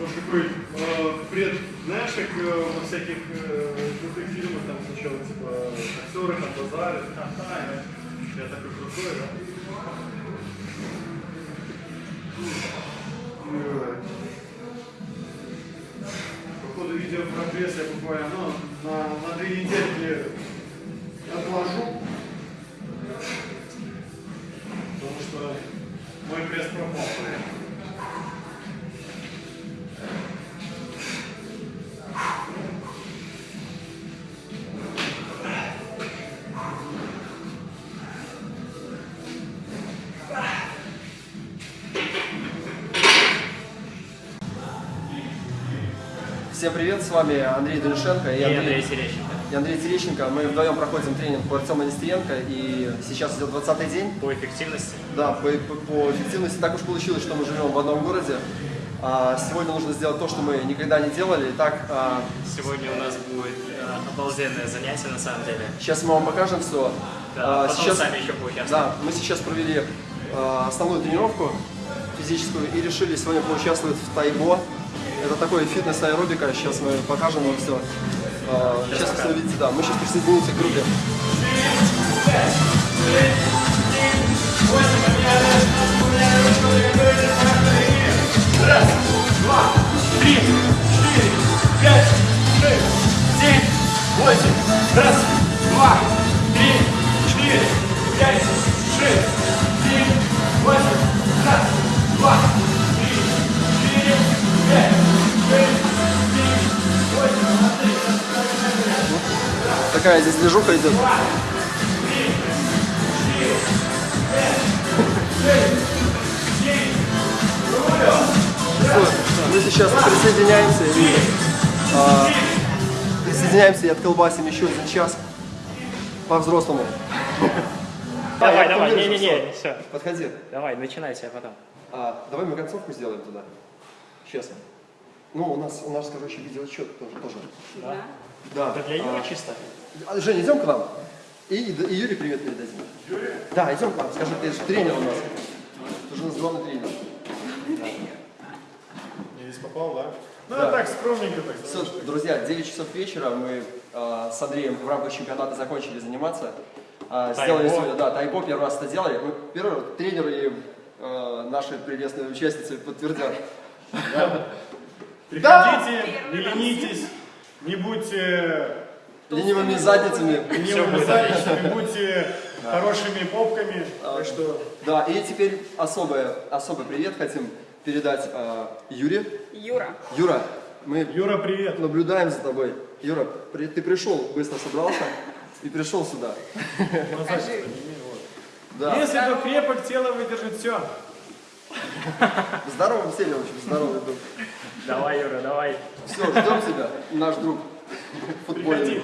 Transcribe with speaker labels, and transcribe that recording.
Speaker 1: Может, такой э, пред, знаешь, как э, во всяких э, крутых фильмах, там сначала, типа, актеры там базарят, ха-ха, я, я такой крутой, да? Э, По ходу видео прогресс я буквально, ну, на, на две недельки отложу, потому что мой пресс пропал.
Speaker 2: Всем привет, с вами Андрей Донишенко
Speaker 3: И Андрей Терещенко.
Speaker 2: и Андрей Терещенко. Мы вдвоем проходим тренинг по Артему Нестеренко, и сейчас идет 20 день.
Speaker 3: По эффективности.
Speaker 2: Да, по, по- по эффективности так уж получилось, что мы живем в одном городе. А, сегодня нужно сделать то, что мы никогда не делали. Итак, а,
Speaker 3: Сегодня у нас будет э, обалденное занятие на самом деле.
Speaker 2: сейчас мы вам покажем все.
Speaker 3: Да, потом сами еще поучаствуем.
Speaker 2: Да, мы сейчас провели а, основную тренировку физическую и решили сегодня поучаствовать в тайбо. Это такой фитнес-аэробика, сейчас мы покажем вам все. сейчас все видите, да, мы сейчас присоединимся к группе. Такая здесь движуха идет. Мы сейчас присоединяемся и а, присоединяемся и отколбасим еще один час по-взрослому.
Speaker 3: Давай,
Speaker 2: я
Speaker 3: давай, не-не-не, все.
Speaker 2: Подходи.
Speaker 3: Давай, начинайте, а потом.
Speaker 2: А, давай мы концовку сделаем туда. Сейчас. Ну, у нас, у нас, короче, видеоотчет тоже. тоже.
Speaker 3: Да?
Speaker 2: Да.
Speaker 3: Это для Юры
Speaker 2: А,
Speaker 3: чисто.
Speaker 2: А, Женя, идем к нам. И, и Юрий привет передадим. Юрий? Да, идем к нам. Скажи, ты же тренер у нас. Ты же у нас главный тренер.
Speaker 1: Я здесь попал, да? Ну,
Speaker 2: Да.
Speaker 1: так, скромненько так.
Speaker 2: Все, друзья, 9 часов вечера мы э, с Андреем в рамках чемпионата закончили заниматься. А, сделали сегодня, да, тайбо первый раз это делали. Мы первый раз, тренеры и э, наши прелестные участницы подтвердят.
Speaker 1: Приходите, не ленитесь, не будьте
Speaker 2: Ленивыми задницами.
Speaker 1: ленивыми задницами, будьте хорошими попками. Так что
Speaker 2: Да, и теперь особое, особый привет хотим передать э, Юре.
Speaker 4: Юра.
Speaker 2: Юра, мы
Speaker 1: Юра, привет.
Speaker 2: наблюдаем за тобой. Юра, при- ты пришел, быстро собрался и пришел сюда.
Speaker 4: Скажи.
Speaker 2: Да.
Speaker 1: Если то крепок, тело выдержит все.
Speaker 2: В здоровом теле, в общем, здоровый дух.
Speaker 3: Давай, Юра, давай.
Speaker 2: Все, ждем тебя, наш друг футбольный.